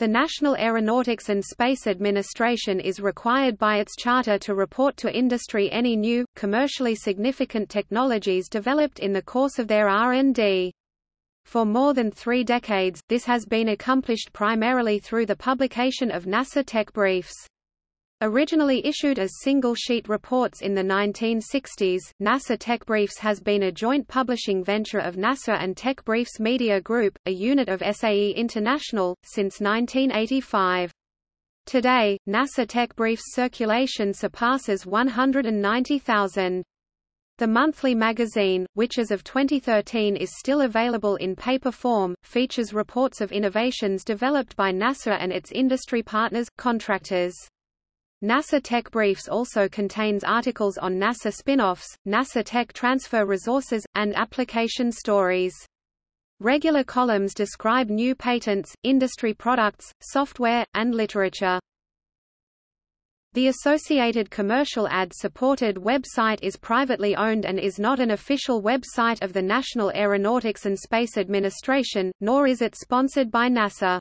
The National Aeronautics and Space Administration is required by its charter to report to industry any new, commercially significant technologies developed in the course of their R&D. For more than three decades, this has been accomplished primarily through the publication of NASA Tech Briefs. Originally issued as single-sheet reports in the 1960s, NASA Tech Briefs has been a joint publishing venture of NASA and Tech Briefs Media Group, a unit of SAE International, since 1985. Today, NASA Tech Briefs circulation surpasses 190,000. The monthly magazine, which as of 2013 is still available in paper form, features reports of innovations developed by NASA and its industry partners, contractors. NASA Tech Briefs also contains articles on NASA spin-offs, NASA Tech Transfer Resources, and application stories. Regular columns describe new patents, industry products, software, and literature. The associated commercial ad-supported website is privately owned and is not an official website of the National Aeronautics and Space Administration, nor is it sponsored by NASA.